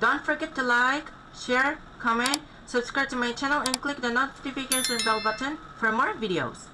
Don't forget to like, share, comment, subscribe to my channel and click the notification bell button for more videos.